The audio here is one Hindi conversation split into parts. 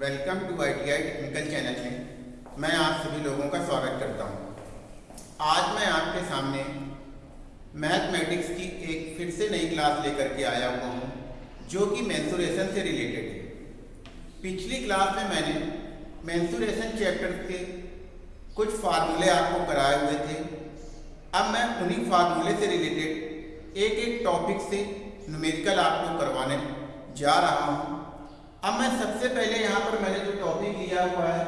Welcome to I T I technical channel में मैं आप सभी लोगों का स्वागत करता हूँ। आज मैं आपके सामने मैथमेटिक्स की एक फिर से नई क्लास लेकर के आया हुआ हूँ, जो कि मैंसुरेशन से रिलेटेड है। पिछली क्लास में मैंने मैंसुरेशन चैप्टर के कुछ फार्मूले आपको कराए हुए थे। अब मैं उन्हीं फार्मूले से रिलेटेड एक एक टॉपिक से न्यूमेरिकल आपको करवाने जा रहा हूँ। अब मैं सबसे पहले यहाँ पर मैंने जो टॉपिक लिया हुआ है,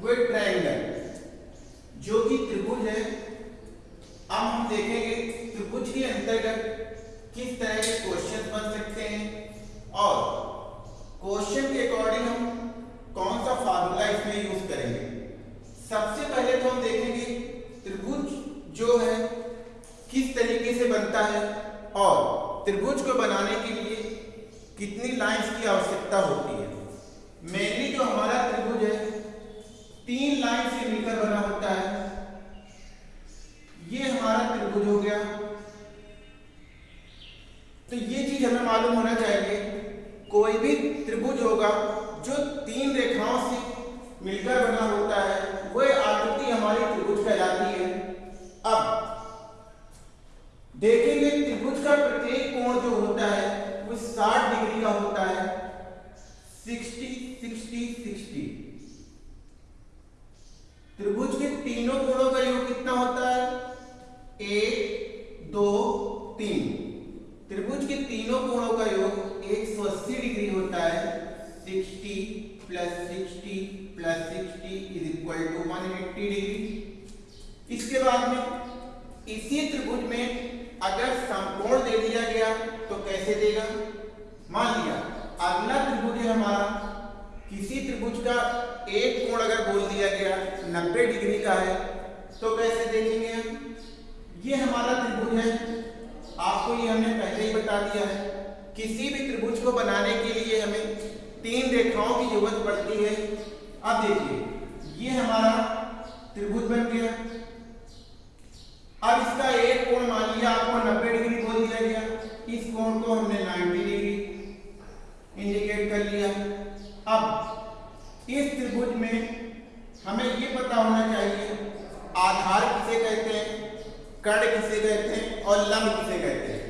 वो ट्रायंगल जो कि त्रिभुज है। अब हम देखेंगे त्रिभुज के अंतर्गत किस तरह के क्वेश्चन बन सकते हैं और क्वेश्चन के अकॉर्डिंग हम कौन सा फार्मूला इसमें यूज़ करेंगे। सबसे पहले तो हम देखेंगे त्रिभुज जो है, किस तरीके से बनता है और त्रिभुज को बनाने के लिए कितनी लाइंस की आवश्यकता होती है। मेनली जो हमारा त्रिभुज है, तीन लाइन से मिलकर बना होता है। ये हमारा त्रिभुज हो गया। तो ये चीज़ हमें मालूम होना चाहिए, कोई भी त्रिभुज होगा, जो तीन रेखाओं से मिलकर बना होता है, वह आकृति हमारी त्रिभुज कहलाती है। अब, देखेंगे त्रिभुज का प्रत्येक कोण जो होता है वो 60 डिग्री का होता है 60 60 60 त्रिभुज के तीनों कोणों का योग कितना होता है एक दो तीन त्रिभुज के तीनों कोणों का योग 180 डिग्री होता है 60 plus 60 plus 60 is equal to 180 degree इसके बाद में इसी त्रिभुज में अगर समकोण दे दिया गया तो कैसे देगा? मान लिया, अगला त्रिभुज है हमारा। किसी त्रिभुज का एक कोण अगर बोल दिया गया 90 डिग्री का है तो कैसे देखेंगे हम? ये हमारा त्रिभुज है। आपको ये हमने पहले ही बता दिया है। किसी भी त्रिभुज को बनाने के लिए हमें तीन रेखाओं की ज़रूरत पड़ती है। अब देखिए, ये हमारा त्रिभुज बन गया। अब इसका एक कोण लिया आपको 90 डिग्री बोल दिया गया। इस कोण को हमने 90 डिग्री इंडिकेट कर लिया। अब इस त्रिभुज में हमें ये पता होना चाहिए, आधार किसे कहते हैं कर्ण किसे कहते हैं और लंब किसे कहते हैं।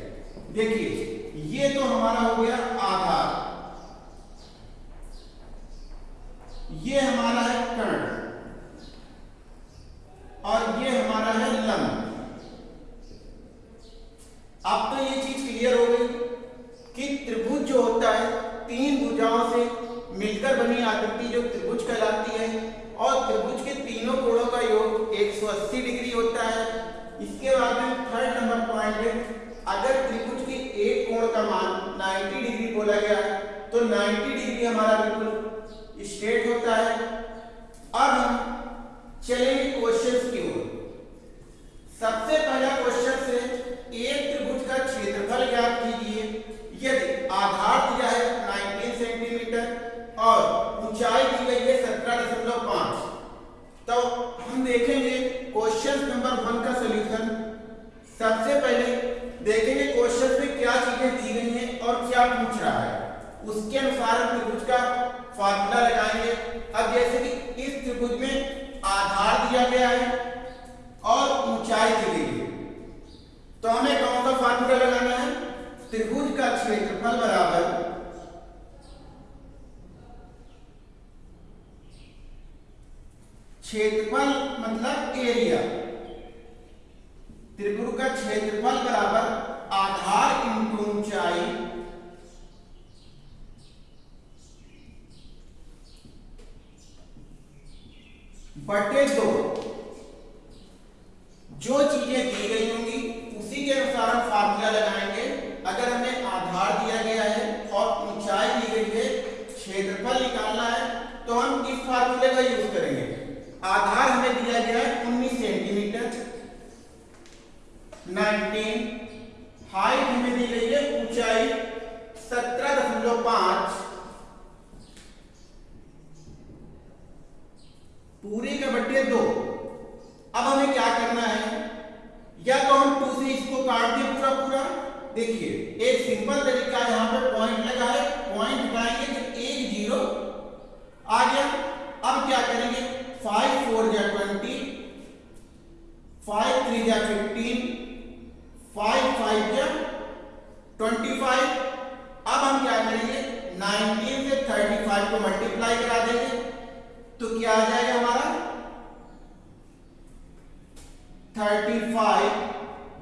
देखिए, ये तो हमारा हो गया आधार। ये हमारा है कर्ण और ये हमारा है लंब अब तो ये चीज़ क्लियर हो गई कि त्रिभुज जो होता है तीन भुजाओं से मिलकर बनी आकृति जो त्रिभुज कहलाती है, और त्रिभुज के तीनों कोणों का योग 180 डिग्री होता है। इसके बाद में थर्ड नंबर पॉइंट है अगर त्रिभुज के एक कोण का मान 90 डिग्री बोला गया तो 90 डिग्री हमारा बिल्कुल स्ट्रेट होता है। अब हम चलेंगे क्वेश्चंस की ओर। सबसे पहला क्वेश्चन है एक त्रिभुज का क्षेत्रफल ज्ञात कीजिए यदि आधार दिया है 19 सेंटीमीटर और ऊंचाई दी गई है 17.5 तो हम देखेंगे क्वेश्चन नंबर वन का सॉल्यूशन सबसे पहले देखेंगे क्वेश्चन में क्या चीज़ें दी गई हैं और क्या पूछ रहा है। उसके अनुसार हम त्रिभुज का फार्मूला लगाएँगे। अब जैसे कि इस त्रिभुज में आधार दिया गया है और ऊंचाई दी गई है। तो हमें कौन सा फार्मूला लगाना है? त्रिभुज का क्षेत्रफल बराबर क्षेत्रफल मतलब एरिया त्रिभुज का क्षेत्रफल बराबर आधार इंटू ऊंचाई बटे दो। जो चीज़ें दी गई होंगी, उसी के अनुसार हम फार्मूला लगाएँगे। अगर हमें आधार दिया गया है और ऊंचाई दी गई है, क्षेत्रफल निकालना है तो हम इस फार्मूले का यूज़ करेंगे। आधार हमें दिया गया है 19 सेंटीमीटर। 19 हाइट हमें दी गई है ऊंचाई 17.5 पूरी का बट्टे दो। अब हमें क्या करना है? या तो हम टू से इसको काट दें पूरा पूरा। देखिए, एक सिंपल तरीका यहाँ पर पॉइंट लगा है। पॉइंट हटाएँगे तो एक ज़ीरो आ गया। अब क्या करेंगे? फाइव फोर या ट्वेंटी फाइव थ्री या फिफ्टीन फाइव फाइव या ट्वेंटी फाइव अब हम क्या करेंगे? नाइनटीन से थर्टी फाइव को मल्टीप्लाई करा देंगे। तो क्या आ जाएगा हमारा? थर्टी फाइव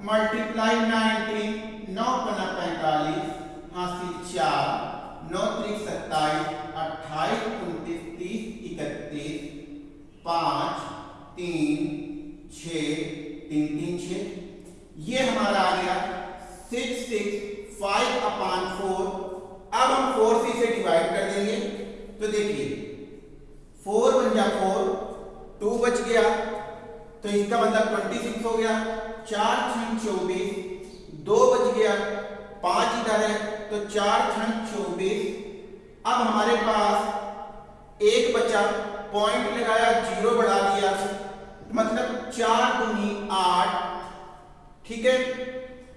मल्टीप्लाई नाइनटीन नौ पन्ना पैंतालीस हासिल चार, नौ त्रिक सत्ताईस, अट्ठाईस, उनतीस, तीस, इकतीस पाँच, तीन, छ, तीन तीन, छ। ये हमारा आ गया six six five upon four अब हम फोर सी से डिवाइड कर देंगे। तो देखिए फोर बन जा फोर टू बच गया। तो इसका मतलब ट्वेंटी सिक्स हो गया। चार छन चौबीस, दो बच गया। पाँच इधर है तो चार छन चौबीस। अब हमारे पास एक बचा। पॉइंट लगाया ज़ीरो बढ़ा दिया। मतलब चार दूनी आठ, ठीक है?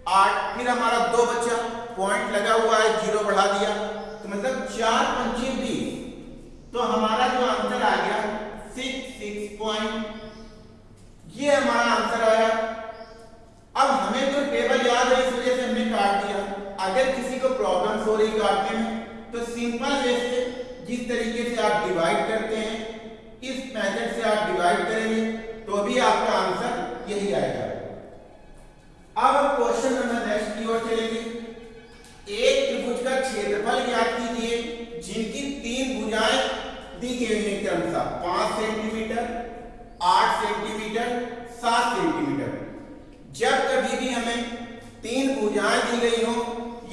आठ, फिर हमारा दो बचा। पॉइंट लगा हुआ है ज़ीरो बढ़ा दिया। तो मतलब चार पंचे बीस तो हमारा जो आंसर आ गया सिक्स सिक्स पॉइंट ये हमारा आंसर आया। अब हमें तो टेबल याद है, इस वजह से हमने काट दिया। अगर किसी को प्रॉब्लम हो रही काटने में तो सिंपल वे से जिस तरीके से आप डिवाइड करते हैं इस मेथड से आप डिवाइड करेंगे तो भी आपका आंसर यही आएगा। अब हम क्वेश्चन नंबर नेक्स्ट की ओर चलेंगे। एक त्रिभुज का क्षेत्रफल ज्ञात कीजिए, जिनकी तीन भुजाएँ दी गई हैं क्रमशः पाँच सेंटीमीटर आठ सेंटीमीटर सात सेंटीमीटर जब कभी भी हमें तीन भुजाएँ दी गई हो,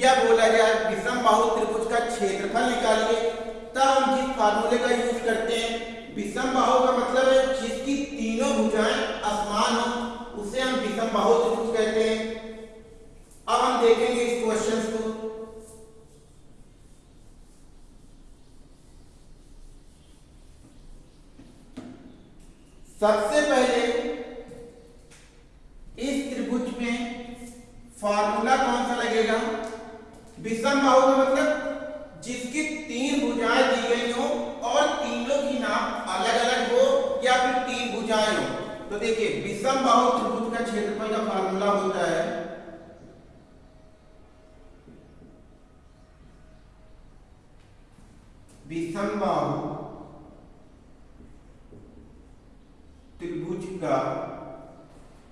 या बोला जाए विषम बाहु त्रिभुज का क्षेत्रफल निकालिए, तब हम जिस फार्मूले का यूज़ करते हैं विषम बाहु का मतलब है जिसकी तीनों भुजाएँ असमान हो, उसे हम विषम बाहु त्रिभुज कहते हैं। अब हम देखेंगे इस क्वेश्चन को। सबसे पहले इस त्रिभुज में फार्मूला कौन सा लगेगा? विषम बाहु का मतलब जिसकी तीन भुजाएँ दी गई हो अलग अलग हो या फिर तीन भुजाएँ हो? तो देखिए, विषम बाहु त्रिभुज का क्षेत्रफल का फार्मूला होता है विषम बाहु त्रिभुज का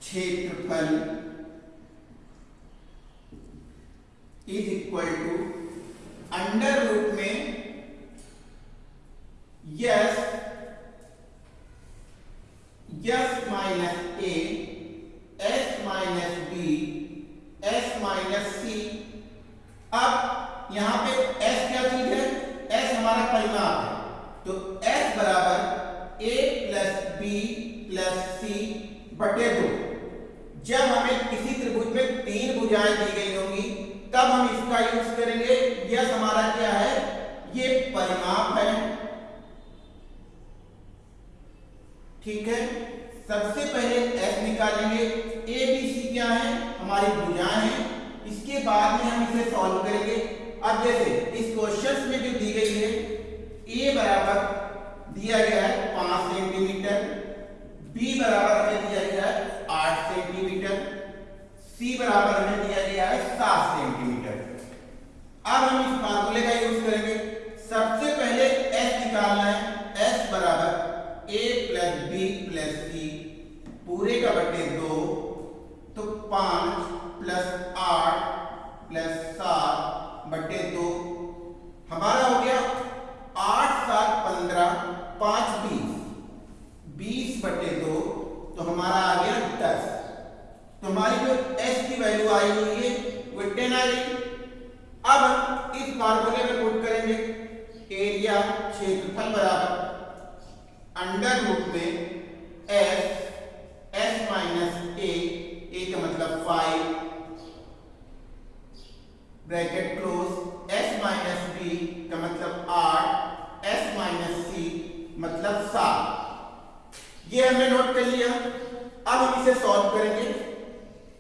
क्षेत्रफल is equal to under root में S S minus A S minus B S minus C अब यहाँ पे एस क्या चीज़ है एस हमारा परिमाप है तो एस बराबर A plus B plus C बटे दो जब हमें किसी त्रिभुज में तीन भुजाएँ दी गई होंगी तब हम इसका यूज़ करेंगे यस हमारा क्या है ये परिमाप है ठीक है सबसे पहले एस निकालेंगे ए बी सी क्या है? हमारी भुजाएँ हैं। इसके बाद में हम इसे सॉल्व करेंगे। अब जैसे, इस क्वेश्चन में जो दी गई है ए बराबर दिया गया है पाँच सेंटीमीटर बी बराबर हमें दिया गया है आठ सेंटीमीटर सी बराबर हमें दिया गया है सात सेंटीमीटर अब हम इस फार्मूले का यूज़ करेंगे। सबसे पहले एस निकालना है। एस बराबर A plus B plus C पूरे का बटे दो। तो पाँच प्लस आठ प्लस सात बटे दो हमारा हो गया आठ सात पंद्रह पाँच बीस। बीस बटे दो तो हमारा आ गया दस। तो हमारी जो एस की वैल्यू आई हुई है, वो टेन आ गई। अब इस फार्मूले में पुट करेंगे एरिया क्षेत्रफल बराबर। अंडर रूट में S 5 bracket close s minus B का मतलब आठ s माइनस सी मतलब सात। ये हमने नोट कर लिया। अब हम इसे सॉल्व करेंगे।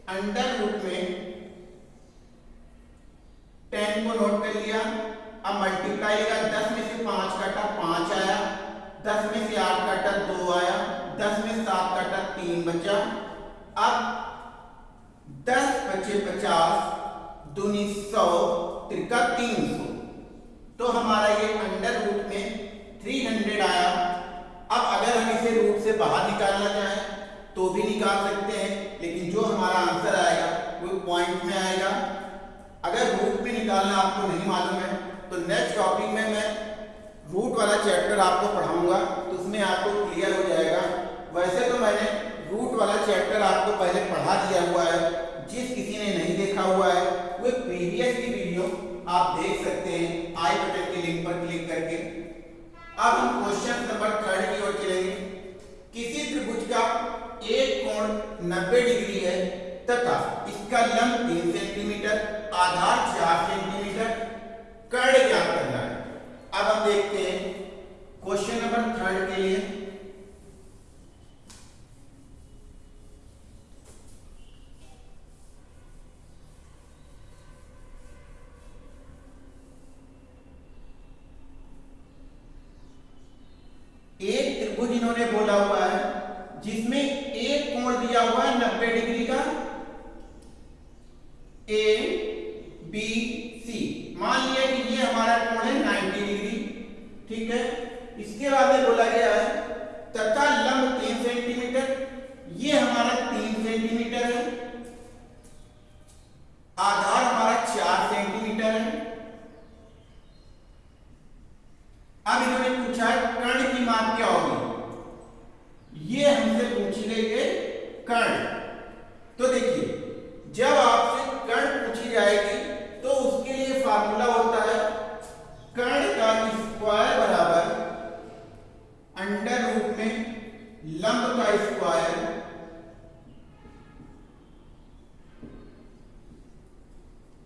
अंडर रूट में टेन को नोट कर लिया। अब मल्टीप्लाई का दस में से पाँच काटा, पाँच आया। दस में से आठ काटा, दो आया। दस में सात काटा, तीन बचा। अब दूनी सौ त्रिका तीन सौ। तो हमारा ये अंडर रूट में थ्री हंड्रेड आया। अब अगर हम इसे रूट से बाहर निकालना चाहें तो भी निकाल सकते हैं, लेकिन जो हमारा आंसर आएगा, वो पॉइंट में आएगा। अगर रूट में निकालना आपको नहीं मालूम है तो नेक्स्ट टॉपिक में मैं रूट वाला चैप्टर आपको पढ़ाऊँगा तो उसमें आपको क्लियर हो जाएगा। वैसे तो मैंने रूट वाला चैप्टर आपको पहले पढ़ा दिया हुआ है, जिस किसी ने नहीं देखा हुआ है वो प्रीवियस की वीडियो आप देख सकते हैं आई बटन के लिंक पर क्लिक करके। अब हम क्वेश्चन नंबर थर्ड की ओर चलेंगे। किसी त्रिभुज का एक कोण 90 डिग्री है तथा इसका लंब तीन सेंटीमीटर आधार चार सेंटीमीटर कर्ण ज्ञात करना है अब हम देखते हैं क्वेश्चन नंबर थर्ड के लिए एक त्रिभुज इन्होंने बोला हुआ है जिसमें एक कोण दिया हुआ है नब्बे डिग्री का ए बी सी मान लिया कि ये हमारा कोण है 90 डिग्री ठीक है? इसके बाद में बोला गया है तथा लंब तीन सेंटीमीटर ये हमारा तीन सेंटीमीटर है आधार हमारा चार सेंटीमीटर है अब इन्होंने पूछा कर्ण की माप क्या होगी ये हमसे पूछी गई है कर्ण तो देखिए जब आपसे कर्ण पूछी जाएगी तो उसके लिए फार्मूला होता है कर्ण का स्क्वायर बराबर अंडर रूट में लंब का स्क्वायर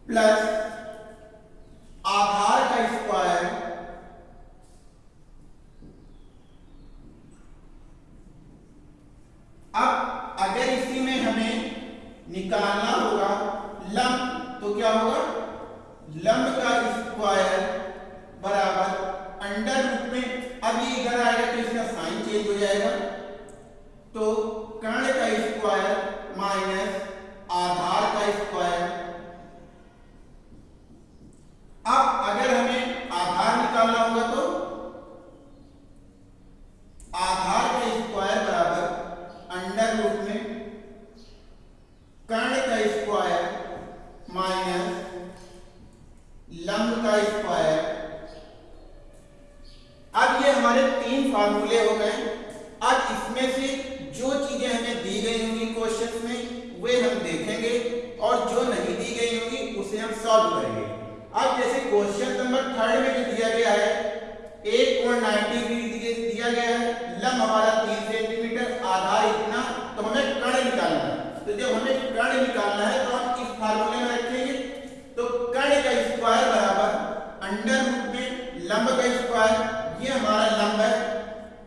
प्लस आधार का स्क्वायर अब अगर इसी में हमें निकालना होगा लंब तो क्या होगा लंब का स्क्वायर बराबर अंडर रूट में अब ये इधर आएगा तो इसका साइन चेंज हो जाएगा तो कर्ण का स्क्वायर माइनस आधार का स्क्वायर अब अगर हमें आधार निकालना होगा तो आधार का स्क्वायर बराबर अंडर रूट में कर्ण का स्क्वायर माइनस लंब का स्क्वायर। अब ये हमारे तीन फार्मूले हो गए। अब इसमें से जो चीज़ें हमें दी गई होंगी क्वेश्चन में, वे हम देखेंगे और जो नहीं दी गई होंगी, उसे हम सॉल्व करेंगे। अब जैसे क्वेश्चन नंबर थर्ड में जो दिया गया है एक कोण 90 डिग्री दिया गया है, लंब हमारा तीन सेंटीमीटर आधार इतना तो हमें कर्ण निकालना है। तो जब हमें कर्ण निकालना है तो हम इस फार्मूले में रखेंगे तो कर्ण का स्क्वायर बराबर अंडर रूट में लंब का स्क्वायर, ये हमारा लंब है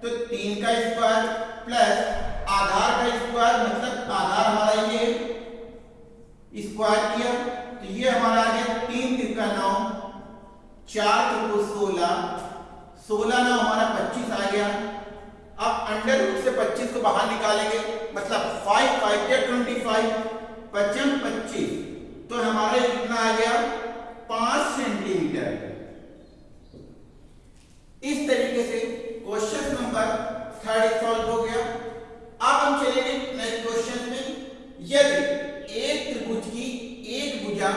तो तीन का स्क्वायर प्लस आधार का स्क्वायर मतलब आधार हमारा ये स्क्वायर किया तो ये हमारा आ गया तीन तिरका नौ, चार त्रिको सोलह सोलह नौ हमारा पच्चीस आ गया। अब अंडर रूट से पच्चीस को बाहर निकालेंगे मतलब फाइव फाइव या ट्वेंटी फाइव पचम पच्चीस तो हमारा कितना आ गया पाँच सेंटीमीटर। इस तरीके से क्वेश्चन नंबर थर्ड सॉल्व हो गया। अब हम चलेंगे नेक्स्ट क्वेश्चन में। यदि एक त्रिभुज की एक भुजा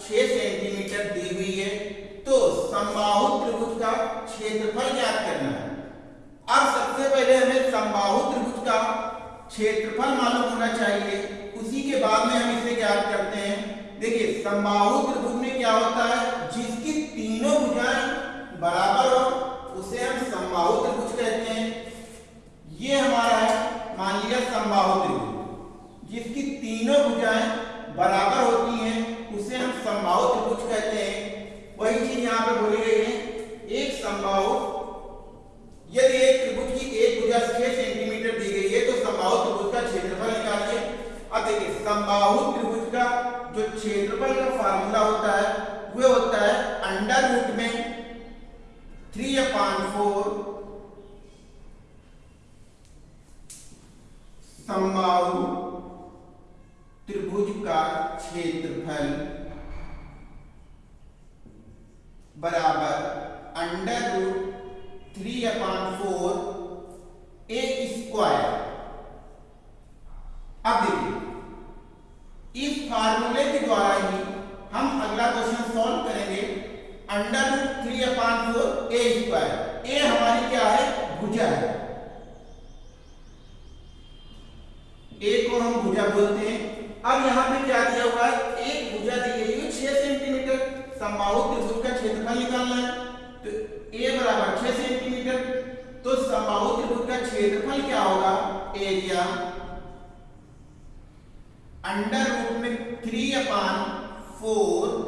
6 सेंटीमीटर दी हुई है तो समबाहु त्रिभुज का क्षेत्रफल ज्ञात करना है। अब सबसे पहले हमें समबाहु त्रिभुज का क्षेत्रफल मालूम होना चाहिए। उसी के बाद में हम इसे ज्ञात करते हैं। देखिए, समबाहु त्रिभुज में क्या होता है? जिसकी तीनों भुजाएँ बराबर हो समबाहु त्रिभुज कहते हैं। ये हमारा है, मान लिया समबाहु त्रिभुज जिसकी तीनों भुजाएँ बराबर होती हैं, उसे हम समबाहु त्रिभुज कहते हैं। वही चीज़ यहाँ पे बोली गई है। एक समबाहु यदि एक त्रिभुज की एक भुजा 6 सेंटीमीटर दी गई है तो समबाहु त्रिभुज का क्षेत्रफल निकालिए। अब देखिए समबाहु त्रिभुज का जो क्षेत्रफल का फार्मूला होता है वह होता है अंडर रूट में थ्री अपॉन फोर समबाहु त्रिभुज का क्षेत्रफल बराबर under root three upon four A square अब देखिए, इस फार्मूले के द्वारा ही हम अगला क्वेश्चन सॉल्व करें under root three upon four A square A हमारी क्या है? भुजा है। ए को हम भुजा बोलते हैं। अब यहाँ पे क्या दिया हुआ है? एक भुजा दी गई है, छह सेंटीमीटर समबाहु त्रिभुज का क्षेत्रफल निकालना है। तो ए बराबर छह सेंटीमीटर तो समबाहु त्रिभुज का क्षेत्रफल क्या होगा? एरिया अंडर रूट में three upon four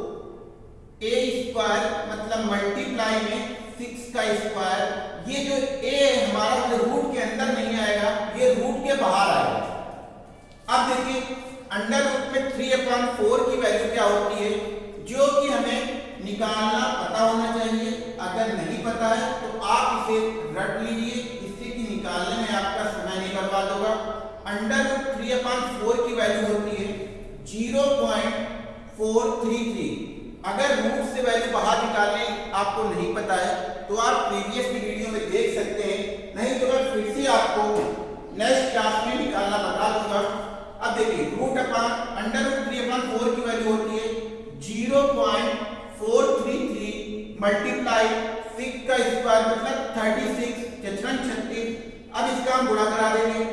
A square मतलब मल्टीप्लाई में सिक्स का स्क्वायर ये जो ए हमारा जो रूट के अंदर नहीं आएगा, ये रूट के बाहर आएगा। अब देखिए अंडर रूट में थ्री अपॉन फोर की वैल्यू क्या होती है? जो कि हमें निकालना पता होना चाहिए। अगर नहीं पता है तो आप इसे रट लीजिए। इससे कि निकालने में आपका समय नहीं बर्बाद होगा under root three upon four की वैल्यू होती है zero point four three three अगर रूट से वैल्यू बाहर निकालने आपको नहीं पता है तो आप प्रीवियस की वीडियो में देख सकते हैं। नहीं तो मैं फिर से आपको नेक्स्ट क्लास में निकालना बता दूँगा। अब देखिए root upon under root three upon four की वैल्यू होती है। Zero point four three three multiply six का स्क्वायर मतलब थर्टी सिक्स छत्तीस। अब इसका हम गुणा करा देंगे।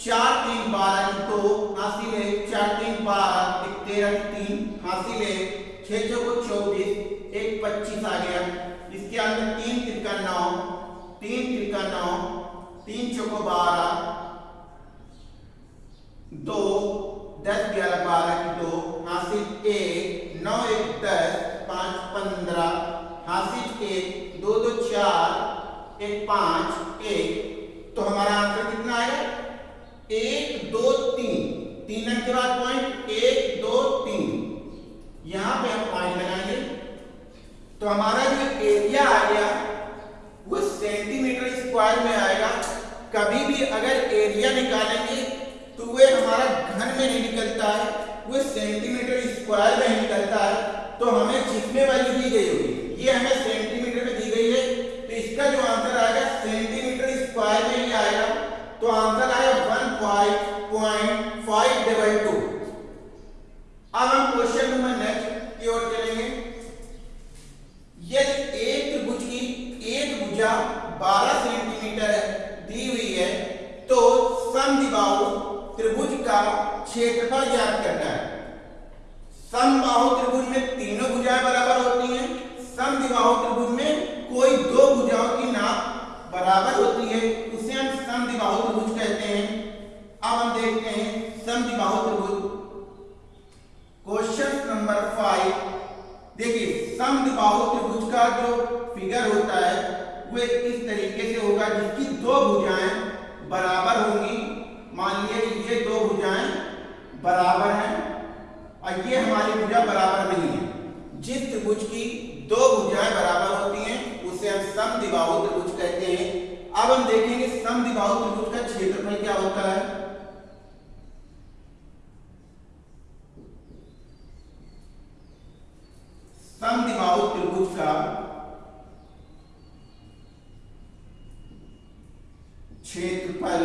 चार तीन बारह दो, हासिल है। चार तीन बारह तेरह, तीन, हासिल है। चौबीस, एक पच्चीस आ गया। इसके अंदर तीन तिरका नौ, तीन तिरका नौ, तीन चौको बारह, दो, दस, ग्यारह, बारह की दो, हासिल एक, नौ, एक, दस, पाँच, पंद्रह, हासिल एक, दो दो, चार, एक, पाँच, एक। तो हमारा आंसर कितना आएगा एक, दो, तीन। तीन अंक के बाद पॉइंट एक दो तीन यहाँ पे हम पॉइंट लगाएँगे तो हमारा जो एरिया आ गया, वो सेंटीमीटर स्क्वायर में आएगा। कभी भी अगर एरिया निकालेंगे तो वह हमारा घन में नहीं निकलता है, वो सेंटीमीटर स्क्वायर में निकलता है। तो हमें जिसमें वैल्यू दी गई होगी, ये हमें सेंटीमीटर में दी गई है। तो इसका जो आंसर आएगा सेंटीमीटर स्क्वायर में ही आएगा। तो आंसर आएगा one five point five double two अब हम क्वेश्चन नंबर नेक्स्ट की ओर चलेंगे यदि एक त्रिभुज की भुजा 12 सेंटीमीटर दी हुई है तो समद्विबाहु त्रिभुज का क्षेत्रफल ज्ञात करना है। समबाहु त्रिभुज में तीनों भुजाएँ बराबर होती हैं समद्विबाहु त्रिभुज में कोई दो भुजाओं की नाप बराबर होती है, उसे हम समद्विबाहु त्रिभुज कहते हैं। अब हम देखते हैं समद्विबाहु त्रिभुज। क्वेश्चन नंबर फाइव देखिए समद्विबाहु त्रिभुज का जो फिगर होता है वो इस तरीके से होगा जिसकी दो भुजाएँ बराबर होंगी। मान लीजिए ये दो भुजाएँ बराबर हैं और ये हमारी भुजा बराबर नहीं है। जिस त्रिभुज की दो भुजाएँ बराबर होती हैं, उसे हम समद्विबाहु त्रिभुज कहते हैं। अब हम देखेंगे समद्विबाहु त्रिभुज का क्षेत्रफल क्या होता है समद्विबाहु त्रिभुज का क्षेत्रफल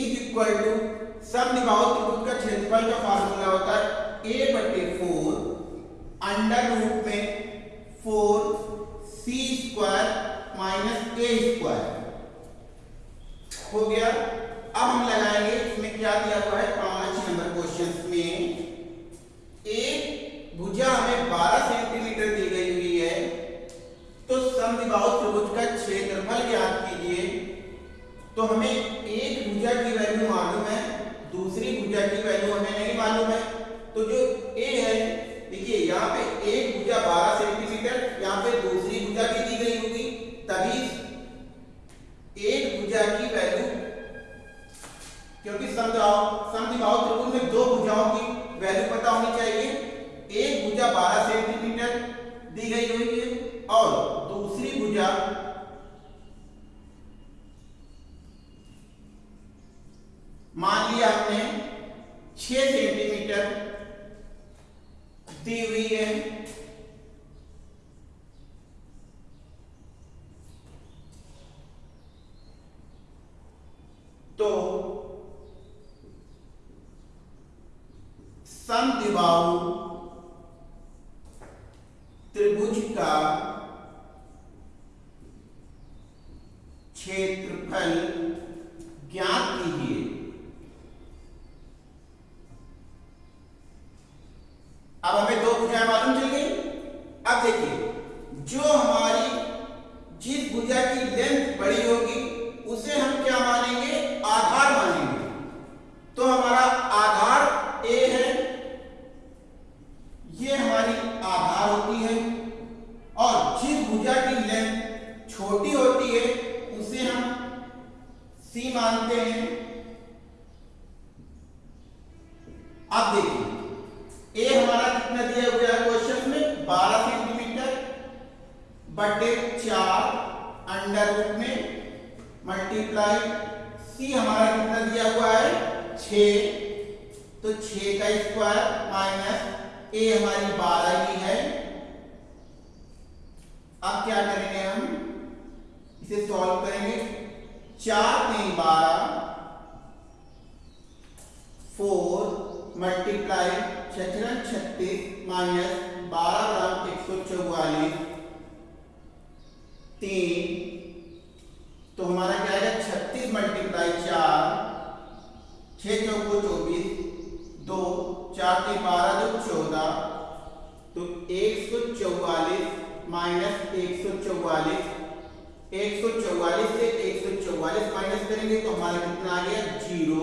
इज़ इक्वल टू समद्विबाहु त्रिभुज का क्षेत्रफल का फार्मूला होता है ए बटे फोर अंडर रूट में four c square minus a square हो गया अब हम लगाएँगे इसमें क्या दिया हुआ है पाँच नंबर क्वेश्चन में एक भुजा हमें 12 सेंटीमीटर दी गई हुई है तो समद्विबाहु त्रिभुज का क्षेत्रफल ज्ञात कीजिए तो हमें एक भुजा की वैल्यू मालूम है दूसरी भुजा की वैल्यू हमें नहीं मालूम है तो जो ए है देखिए यहाँ पे एक भुजा 12 सेंटीमीटर यहाँ पे दूसरी भुजा भी दी गई होगी तभी एक भुजा की वैल्यू क्योंकि समद्विबाहु त्रिभुज में दो भुजाओं की वैल्यू पता होनी चाहिए एक भुजा 12 सेंटीमीटर दी गई हुई है और दूसरी भुजा सेंटीमीटर दी हुई है तो सम त्रिभुज का क्षेत्रफल ज्ञात कीजिए अब हमें दो भुजाएँ मालूम चल गई अब देखिए जो हमारी जिस भुजा की लेंथ बड़ी होगी उसे हम क्या मानेंगे आधार मानेंगे तो हमारा आधार ए है ये हमारी आधार होती है और जिस भुजा की लेंथ छोटी होती है उसे हम सी मानते हैं अब देखिए ए हमारा कितना दिया हुआ है क्वेश्चन में 12 सेंटीमीटर बटे चार अंडर रूट में मल्टीप्लाई सी हमारा कितना दिया हुआ है छ तो छ का स्क्वायर माइनस ए हमारी बारह ही है अब क्या करेंगे हम इसे सॉल्व करेंगे चार तीन बारह फोर मल्टीप्लाई छत्रन छत्तीस माइनस बारह ग्राम एक सौ चौवालीस। तीन तो हमारा क्या आएगा? छत्तीस मल्टीप्लाई चार छ चौको चौबीस, दो, चार तीन बारह, दो चौदह तो एक सौ चौवालीस माइनस एक सौ चौवालीस, एक सौ चौवालीस से एक सौ चौवालीस माइनस करेंगे तो हमारा कितना आ गया? ज़ीरो।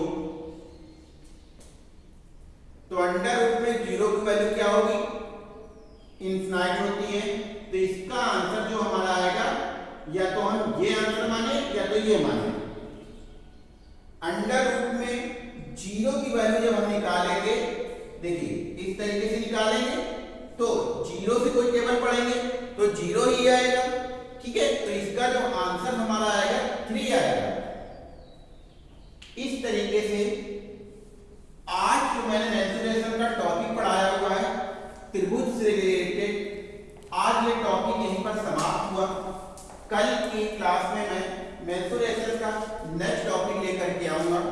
तो अंडर रूट में ज़ीरो की वैल्यू क्या होगी? इंफिनाइट होती है। तो इसका आंसर जो हमारा आएगा, या तो हम ये आंसर माने, या तो ये माने। अंडर रूट में ज़ीरो की वैल्यू जब हम निकालेंगे, देखिए, इस तरीके से निकालेंगे तो ज़ीरो से कोई टेबल पढ़ेंगे तो ज़ीरो ही आएगा। ठीक है? तो इसका जो आंसर हमारा आएगा थ्री आएगा। इस तरीके से आज जो मैंने मेंसुरेशन का टॉपिक पढ़ाया हुआ है, त्रिभुज से रिलेटेड आज ये टॉपिक यहीं पर समाप्त हुआ। कल की क्लास में मैं मेंसुरेशन का नेक्स्ट टॉपिक लेकर के आऊँगा।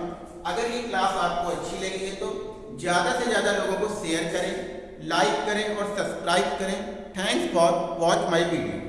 अगर ये क्लास आपको अच्छी लगी है तो ज़्यादा से ज़्यादा लोगों को शेयर करें लाइक करें और सब्सक्राइब करें। Thanks for watch my video